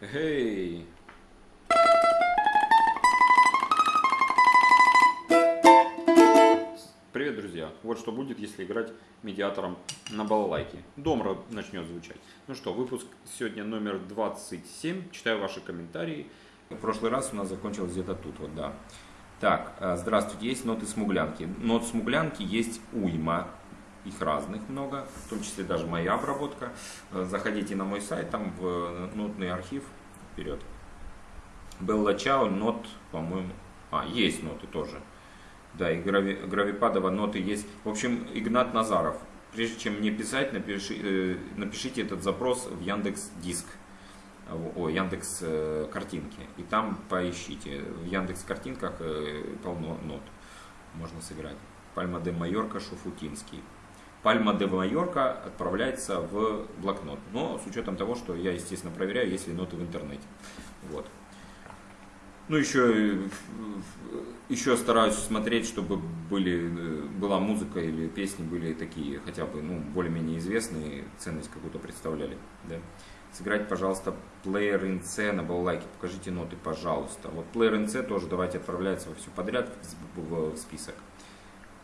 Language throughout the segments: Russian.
Эй! Привет, друзья! Вот что будет, если играть медиатором на балалайке. Домра начнет звучать. Ну что, выпуск сегодня номер 27. Читаю ваши комментарии. В прошлый раз у нас закончилось где-то тут, вот да. Так, э, здравствуйте, есть ноты смуглянки. Нот смуглянки есть уйма, их разных много, в том числе даже моя обработка. Э, заходите на мой сайт, там в э, нотный архив, вперед. Белла Чао, нот, по-моему, а, есть ноты тоже. Да, и Грави, Гравипадова ноты есть. В общем, Игнат Назаров. Прежде чем мне писать, напиши, э, напишите этот запрос в Яндекс Диск. О, Яндекс картинки. И там поищите. В Яндекс картинках полно нот. Можно сыграть. Пальма де Майорка, Шуфутинский. Пальма де Майорка отправляется в блокнот. Но с учетом того, что я, естественно, проверяю, есть ли ноты в интернете. Вот. Ну, еще, еще стараюсь смотреть, чтобы были, была музыка или песни были такие, хотя бы, ну, более-менее известные, ценность какую-то представляли, да. Сыграть, пожалуйста, Player in C на балалайке, покажите ноты, пожалуйста. Вот Player in C тоже давайте отправляется во все подряд в список.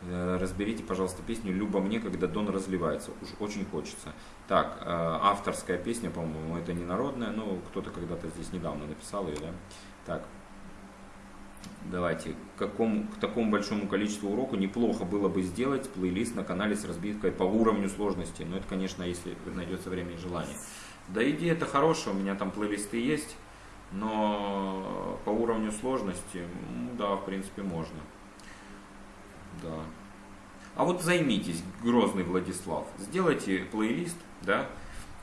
Э, разберите, пожалуйста, песню «Люба мне, когда Дон разливается». Уж очень хочется. Так, э, авторская песня, по-моему, это не народная, но кто-то когда-то здесь недавно написал ее, да? Так, давайте, к, какому, к такому большому количеству уроку неплохо было бы сделать плейлист на канале с разбивкой по уровню сложности. Но это, конечно, если найдется время и желание. Да идея это хорошая, у меня там плейлисты есть, но по уровню сложности, да, в принципе, можно. Да. А вот займитесь, Грозный Владислав, сделайте плейлист, да,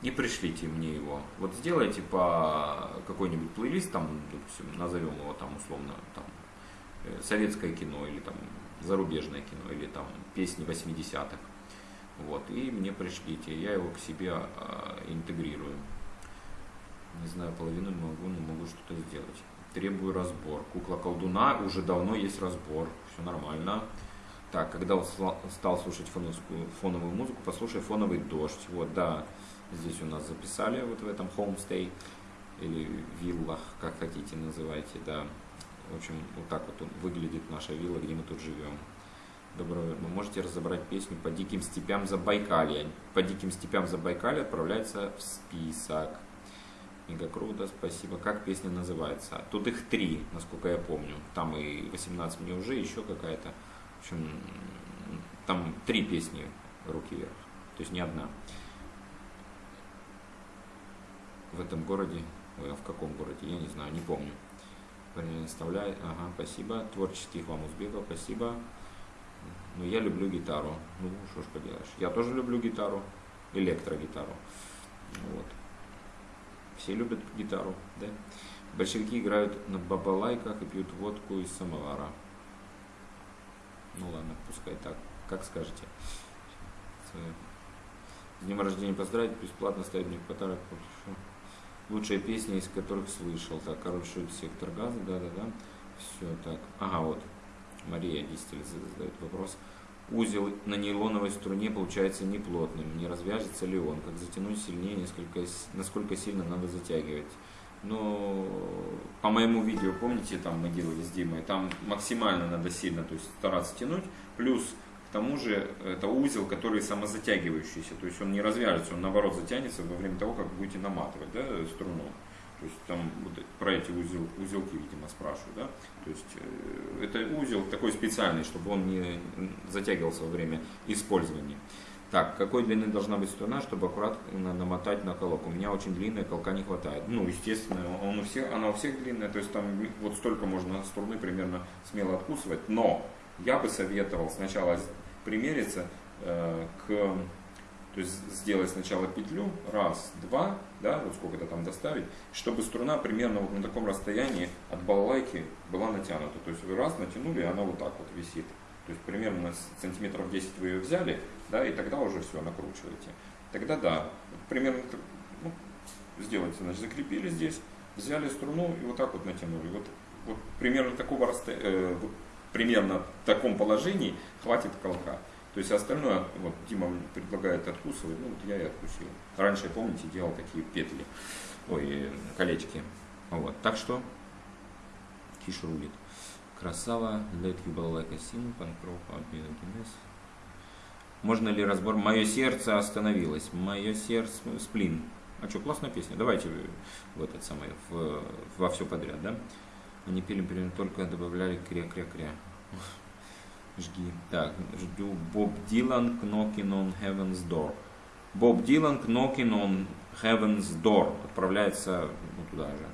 и пришлите мне его. Вот сделайте по какой-нибудь плейлист, там, допустим, назовем его там условно, там, э, советское кино или там зарубежное кино или там песни 80-х. Вот, и мне пришлите, я его к себе а, интегрирую. Не знаю, половину могу, но могу что-то сделать. Требую разбор. Кукла колдуна, уже давно есть разбор, все нормально. Так, когда стал слушать фоновскую, фоновую музыку, послушай фоновый дождь. Вот, да, здесь у нас записали вот в этом homestay или виллах, как хотите называйте, да. В общем, вот так вот выглядит наша вилла, где мы тут живем. Доброго Вы можете разобрать песню «По диким степям Забайкалья». «По диким степям Забайкалья» отправляется в список. Мега круто, спасибо. Как песня называется? Тут их три, насколько я помню. Там и 18 мне уже, еще какая-то. В общем, там три песни «Руки вверх», то есть не одна. В этом городе, ой, а в каком городе, я не знаю, не помню. Оставляй, ага, спасибо. Творческих вам успехов, спасибо. Ну, я люблю гитару. Ну, что ж поделаешь. Я тоже люблю гитару, электрогитару. Вот. Все любят гитару, да? Большевики играют на бабалайках и пьют водку из самовара. Ну ладно, пускай так, как скажете. С днем рождения поздравить, бесплатно ставить мне подарок. Лучшие песни, из которых слышал. Так, короче, сектор газа, да-да-да. Все так. Ага, вот. Мария 10 лет задает вопрос. Узел на нейлоновой струне получается неплотным. Не развяжется ли он? Как затянуть сильнее, несколько, насколько сильно надо затягивать? Но по моему видео, помните, там мы делали с Димой, там максимально надо сильно то есть, стараться тянуть, плюс к тому же это узел, который самозатягивающийся, то есть он не развяжется, он наоборот затянется во время того, как будете наматывать да, струну. То есть там вот про эти узел, узелки, видимо, спрашивают, да? То есть э, это узел такой специальный, чтобы он не затягивался во время использования. Так, какой длины должна быть струна, чтобы аккуратно намотать на колок? У меня очень длинная, колка не хватает. Ну, естественно, он у всех, она у всех длинная, то есть там вот столько можно струны примерно смело откусывать. Но я бы советовал сначала примериться э, к, то есть сделать сначала петлю, раз, два, да, вот сколько-то там доставить, чтобы струна примерно вот на таком расстоянии от балалайки была натянута. То есть вы раз натянули, и она вот так вот висит. То есть примерно сантиметров 10 вы ее взяли, да, и тогда уже все накручиваете. Тогда да, примерно ну, сделайте, значит, закрепили здесь, взяли струну и вот так вот натянули. Вот, вот примерно такого расстояния, э, примерно в таком положении хватит колка. То есть остальное, вот Дима предлагает откусывать, ну вот я и откусил. Раньше, помните, делал такие петли, ой, колечки. Вот, так что Киш рулит. Красава, ball like a sim, панкров, Можно ли разбор? Мое сердце остановилось. Мое сердце, сплин. А что, классная песня. Давайте в этот самый, в, во все подряд, да? Они пели, например, только добавляли кря-кря-кря. Жги. Так, жду. Боб Дилан knocking on heaven's door. Боб Дилан knocking on heaven's door. Отправляется ну, туда же.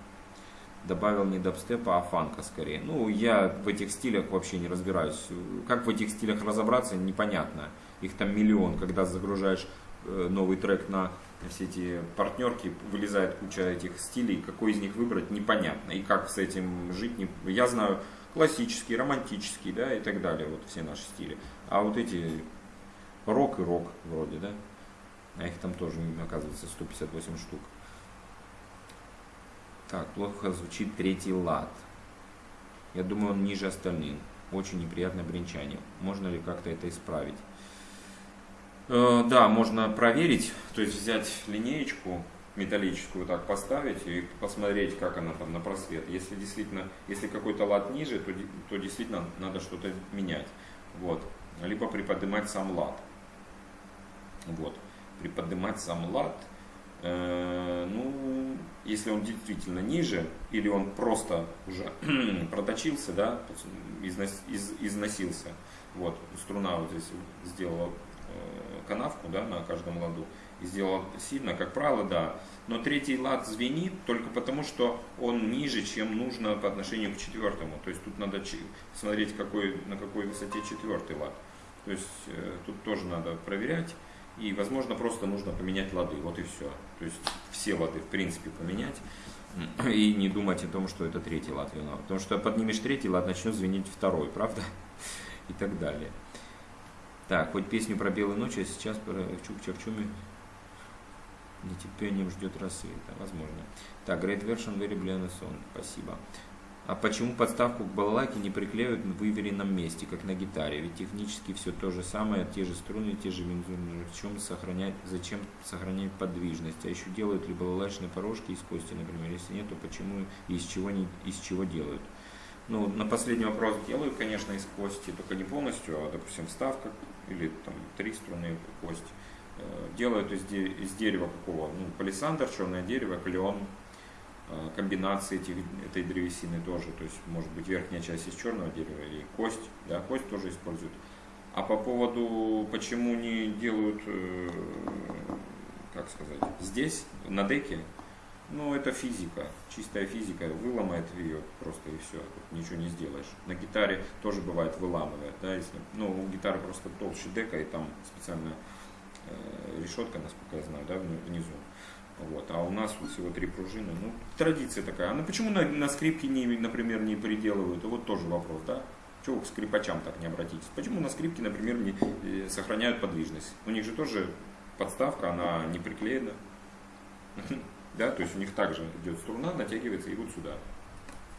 Добавил не дабстепа, а фанка скорее. Ну, я в этих стилях вообще не разбираюсь. Как в этих стилях разобраться, непонятно. Их там миллион. Когда загружаешь э, новый трек на все эти партнерки, вылезает куча этих стилей, какой из них выбрать, непонятно. И как с этим жить, не... я знаю классический, романтический, да, и так далее, вот все наши стили. А вот эти рок и рок вроде, да, а их там тоже, оказывается, 158 штук. Так, плохо звучит третий лад. Я думаю, он ниже остальных. Очень неприятное бренчание. Можно ли как-то это исправить? Э, да, можно проверить, то есть взять линеечку металлическую так поставить и посмотреть, как она там на просвет. Если действительно, если какой-то лад ниже, то, то действительно надо что-то менять. Вот. Либо приподнимать сам лад. Вот. Приподнимать сам лад. Э, ну, если он действительно ниже, или он просто уже проточился, да, износ, из, износился. Вот, струна вот здесь сделала э, канавку, да, на каждом ладу и сделал сильно, как правило, да. Но третий лад звенит только потому, что он ниже, чем нужно по отношению к четвертому. То есть тут надо смотреть, какой, на какой высоте четвертый лад. То есть э, тут тоже надо проверять. И, возможно, просто нужно поменять лады. Вот и все. То есть все лады, в принципе, поменять. И не думать о том, что это третий лад виноват. Потому что поднимешь третий лад, начнет звенеть второй, правда? И так далее. Так, хоть песню про белую ночь, а сейчас про Чук-Чак-Чуми Нетерпением ждет рассвета, возможно. Так, Great Version Very Blend Спасибо. А почему подставку к балалайке не приклеивают в выверенном месте, как на гитаре? Ведь технически все то же самое, те же струны, те же винзуры. В чем сохранять, зачем сохранять подвижность? А еще делают ли балалайчные порожки из кости, например? Если нет, то почему и из чего, не, из чего делают? Ну, на последний вопрос делают, конечно, из кости, только не полностью, а, допустим, вставка или там три струны кости. Э, делают из, из дерева какого? Ну, палисандр, черное дерево, клен, комбинации этих, этой древесины тоже. То есть может быть верхняя часть из черного дерева или кость, да, кость тоже используют. А по поводу, почему не делают, э, как сказать, здесь, на деке, ну, это физика, чистая физика, выломает ее просто и все, ничего не сделаешь. На гитаре тоже бывает выламывает, да, если, ну, у гитары просто толще дека, и там специально Э, решетка, насколько я знаю, да, внизу. Вот. А у нас всего три пружины. Ну, традиция такая. А ну почему на, на скрипке, не, например, не переделывают? Вот тоже вопрос, да? Чего к скрипачам так не обратитесь? Почему на скрипке, например, не э, сохраняют подвижность? У них же тоже подставка, она не приклеена. Да, то есть у них также идет струна, натягивается и вот сюда,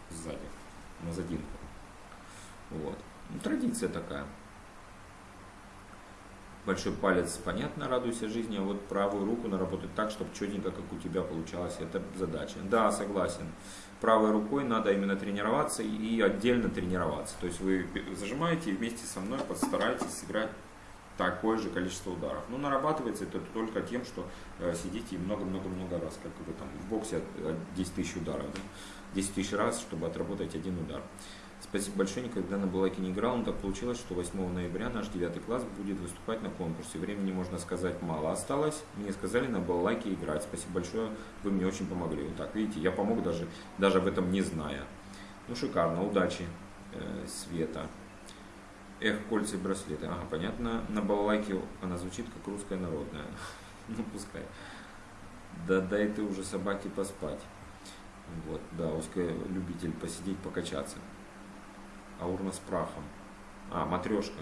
сзади, на задинку. Вот. Ну, традиция такая большой палец, понятно, радуйся жизни, а вот правую руку наработать так, чтобы четенько, как у тебя получалось, это задача. Да, согласен. Правой рукой надо именно тренироваться и отдельно тренироваться. То есть вы зажимаете и вместе со мной постарайтесь сыграть такое же количество ударов. Но нарабатывается это только тем, что э, сидите много-много-много раз, как вы там в боксе 10 тысяч ударов, да? 10 тысяч раз, чтобы отработать один удар. Спасибо большое, никогда на Булаке не играл, но так получилось, что 8 ноября наш 9 класс будет выступать на конкурсе. Времени, можно сказать, мало осталось. Мне сказали на Балалайке играть. Спасибо большое, вы мне очень помогли. Вот так, видите, я помог даже, даже об этом не зная. Ну, шикарно, удачи, э, Света. Эх, кольца и браслеты. Ага, понятно. На балалайке она звучит как русская народная. Ну, пускай. Да дай ты уже собаке поспать. Вот, да, узкая любитель посидеть, покачаться а урна с прахом. А, матрешка.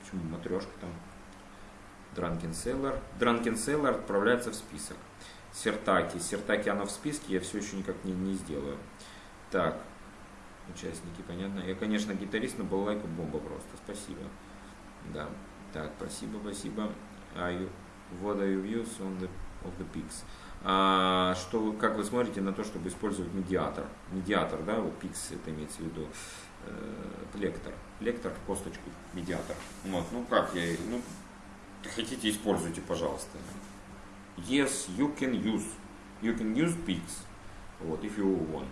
Почему матрешка там? Дранкен Селлер. Дранкен Селлер отправляется в список. Сертаки. Сертаки она в списке, я все еще никак не, не сделаю. Так, участники, понятно. Я, конечно, гитарист, но балалайка бомба просто. Спасибо. Да. Так, спасибо, спасибо. You, what are your views on the, of the pics? А, что, как вы смотрите на то, чтобы использовать медиатор? Медиатор, да, вот пикс это имеется в виду, э, лектор. Лектор в косточку, медиатор. Вот, ну как я, ну, хотите, используйте, пожалуйста. Yes, you can use. You can use pics. Вот, if you want.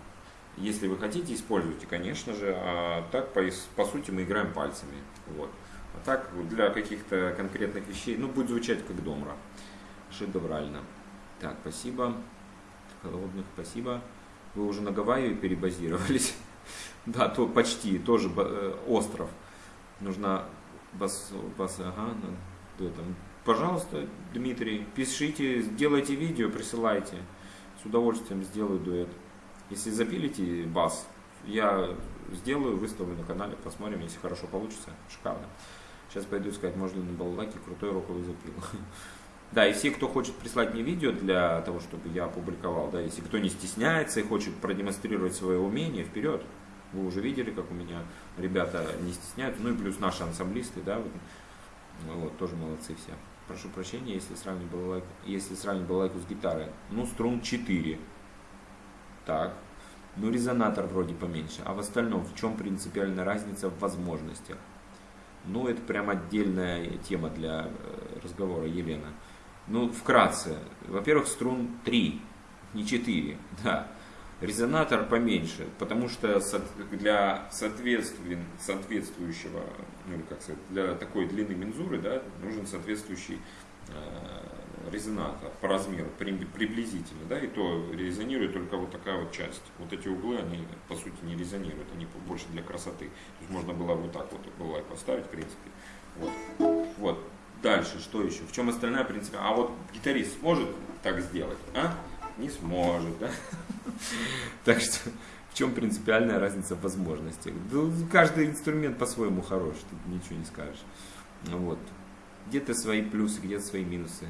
Если вы хотите, используйте, конечно же. А так, по, по сути, мы играем пальцами. Вот. А так, для каких-то конкретных вещей, ну, будет звучать как домра. Шедеврально. Так, спасибо. Холодных, спасибо. Вы уже на Гавайи перебазировались? Да, то почти, тоже э, остров. Нужно бас, бас, ага, там. Пожалуйста, Дмитрий, пишите, сделайте видео, присылайте. С удовольствием сделаю дуэт. Если запилите бас, я сделаю, выставлю на канале, посмотрим, если хорошо получится. Шикарно. Сейчас пойду искать, можно на балалайке крутой роковый запил. Да, и все, кто хочет прислать мне видео для того, чтобы я опубликовал, да, если кто не стесняется и хочет продемонстрировать свое умение, вперед. Вы уже видели, как у меня ребята не стесняются, ну и плюс наши ансамблисты, да, вот, вот тоже молодцы все. Прошу прощения, если сравнить балалайку, если сравнить балалайку с гитарой. Ну, струн 4. Так. Ну, резонатор вроде поменьше. А в остальном, в чем принципиальная разница в возможностях? Ну, это прям отдельная тема для э, разговора, Елена. Ну, вкратце. Во-первых, струн 3, не 4, да. Резонатор поменьше, потому что для соответствующего, ну, как сказать, для такой длины мензуры, да, нужен соответствующий э, резонатор по размеру, приблизительно, да, и то резонирует только вот такая вот часть. Вот эти углы, они по сути не резонируют, они больше для красоты. То есть можно было вот так вот было поставить, в принципе. Вот. вот. Дальше, что еще? В чем остальная принципе? А вот гитарист сможет так сделать, а? Не сможет, да? Так что в чем принципиальная разница в возможностях? Каждый инструмент по-своему хорош, тут ничего не скажешь. Вот. Где-то свои плюсы, где-то свои минусы.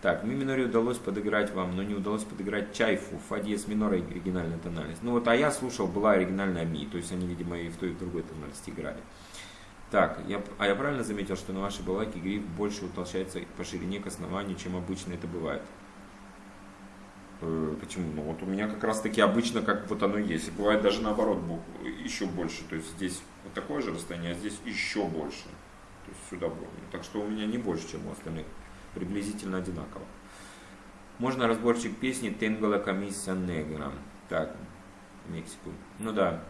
Так, ми миноре удалось подыграть вам, но не удалось подыграть чайфу, фа диез минор оригинальная тональность. Ну вот, а я слушал, была оригинальная ми, то есть они, видимо, и в той, и в другой тональности играли. Так, я, а я правильно заметил, что на вашей балайке гриф больше утолщается по ширине к основанию, чем обычно это бывает? Э, почему? Ну вот у меня как раз таки обычно как вот оно есть. И бывает даже наоборот еще больше. То есть здесь вот такое же расстояние, а здесь еще больше. То есть сюда больше. Так что у меня не больше, чем у остальных. Приблизительно одинаково. Можно разборчик песни Тенгала Комиссия Негра. Так, Мексику. Ну да,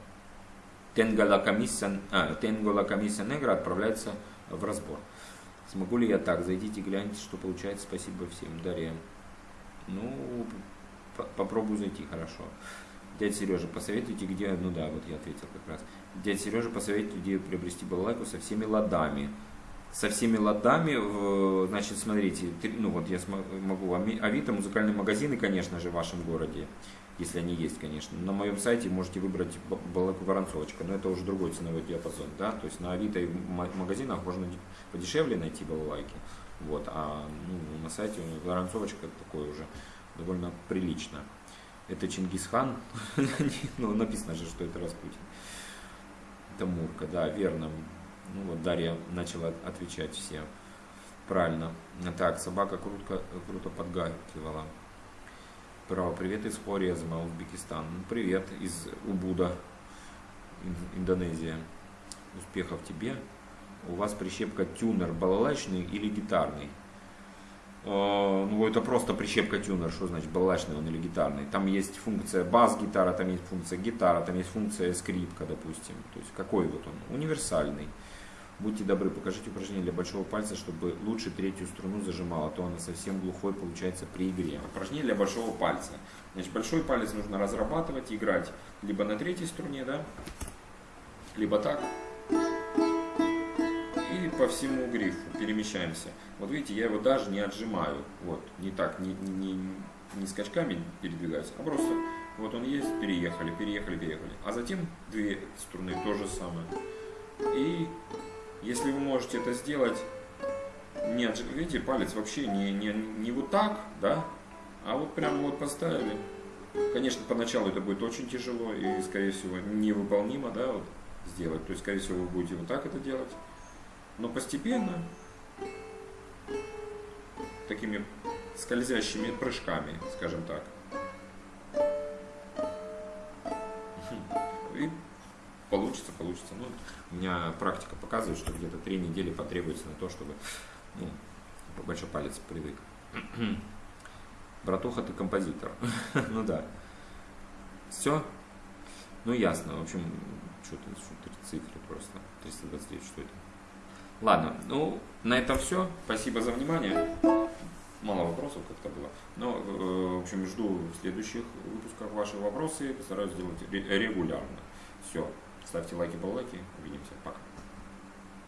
Тенгола комиссия, а, Тенгола комиссия Негра отправляется в разбор. Смогу ли я так? Зайдите, гляньте, что получается. Спасибо всем. Дарья. Ну, попробую зайти, хорошо. Дядя Сережа, посоветуйте, где... Ну да, вот я ответил как раз. Дядя Сережа, посоветуйте, где приобрести балалайку со всеми ладами. Со всеми ладами, значит, смотрите, ну вот я могу, Авито, музыкальные магазины, конечно же, в вашем городе если они есть, конечно. На моем сайте можете выбрать балалайку воронцовочка, но это уже другой ценовой диапазон, да, то есть на Авито и в магазинах можно подешевле найти балалайки, вот, а ну, на сайте воронцовочка такое уже довольно прилично. Это Чингисхан, ну, написано же, что это Распутин. Это Мурка, да, верно. Ну вот Дарья начала отвечать все правильно. Так, собака круто, круто подгакивала. Право, привет из Хорезма, Узбекистан. Ну, привет из Убуда, Индонезия. Успехов тебе. У вас прищепка тюнер балалайчный или гитарный? А, ну, это просто прищепка тюнер, что значит балалайчный он или гитарный. Там есть функция бас-гитара, там есть функция гитара, там есть функция скрипка, допустим. То есть какой вот он? Универсальный. Будьте добры, покажите упражнение для большого пальца, чтобы лучше третью струну зажимала, то она совсем глухой получается при игре. Упражнение для большого пальца. Значит, большой палец нужно разрабатывать, играть либо на третьей струне, да, либо так. По всему грифу перемещаемся. Вот видите, я его даже не отжимаю. Вот, не так, не, не, не скачками передвигаюсь, а просто вот он есть, переехали, переехали, переехали. А затем две струны то же самое. И если вы можете это сделать, нет, видите, палец вообще не, не, не вот так, да, а вот прямо вот поставили. Конечно, поначалу это будет очень тяжело и, скорее всего, невыполнимо, да, вот сделать. То есть, скорее всего, вы будете вот так это делать. Но постепенно такими скользящими прыжками, скажем так. И получится, получится. Ну, у меня практика показывает, что где-то три недели потребуется на то, чтобы ну, большой палец привык. Братуха, ты композитор. ну да. Все? Ну ясно. В общем, что-то что цифры просто. 329, что это? Ладно, ну, на этом все. Спасибо за внимание. Мало вопросов как-то было. Но, э, в общем, жду в следующих выпусках ваши вопросы. Постараюсь сделать регулярно. Все. Ставьте лайки, баллайки. Увидимся. Пока.